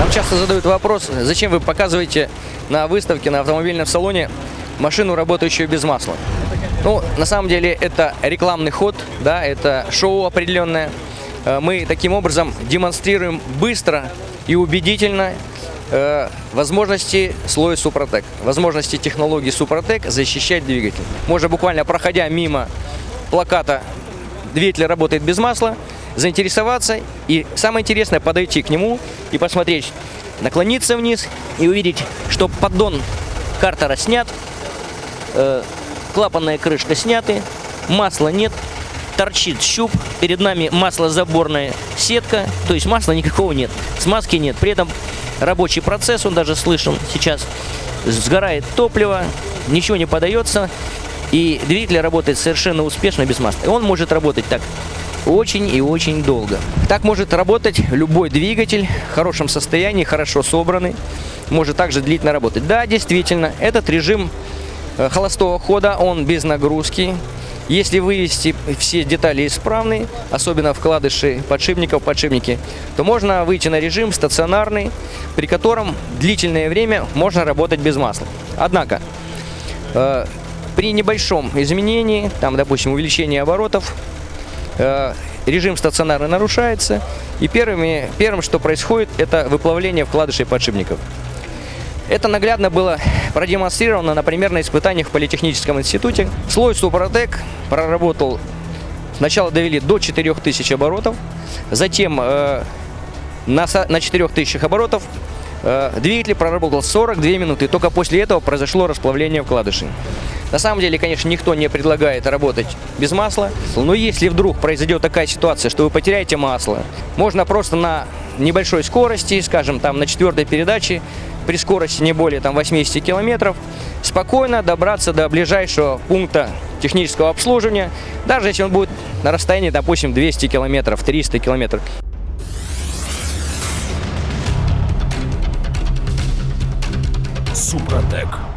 Нам часто задают вопрос, зачем вы показываете на выставке, на автомобильном салоне машину, работающую без масла. Ну, на самом деле, это рекламный ход, да, это шоу определенное. Э, Мы таким образом демонстрируем быстро и убедительно э, возможности слоя Супротек, возможности технологии Супротек защищать двигатель. Можно буквально проходя мимо плаката «Двигатель работает без масла», заинтересоваться и самое интересное подойти к нему и посмотреть, наклониться вниз и увидеть, что поддон картера снят, э, клапанная крышка сняты, масла нет, торчит щуп, перед нами маслозаборная сетка, то есть масла никакого нет, смазки нет, при этом рабочий процесс, он даже слышен сейчас, сгорает топливо, ничего не подается, и двигатель работает совершенно успешно без масла. И он может работать так очень и очень долго. Так может работать любой двигатель в хорошем состоянии, хорошо собранный, может также длительно работать. Да, действительно, этот режим э, холостого хода, он без нагрузки. Если вывести все детали исправные, особенно вкладыши подшипников, подшипники, то можно выйти на режим стационарный, при котором длительное время можно работать без масла. Однако, э, при небольшом изменении, там, допустим, увеличении оборотов, режим стационарно нарушается, и первыми, первым, что происходит, это выплавление вкладышей подшипников. Это наглядно было продемонстрировано, например, на испытаниях в Политехническом институте. Слой Супротек проработал, сначала довели до 4000 оборотов, затем э, на, на 4000 оборотов э, двигатель проработал 42 минуты, только после этого произошло расплавление вкладышей. На самом деле, конечно, никто не предлагает работать без масла, но если вдруг произойдет такая ситуация, что вы потеряете масло, можно просто на небольшой скорости, скажем, там на четвертой передаче, при скорости не более там 80 километров, спокойно добраться до ближайшего пункта технического обслуживания, даже если он будет на расстоянии, допустим, 200 километров, 300 километров. Супротек.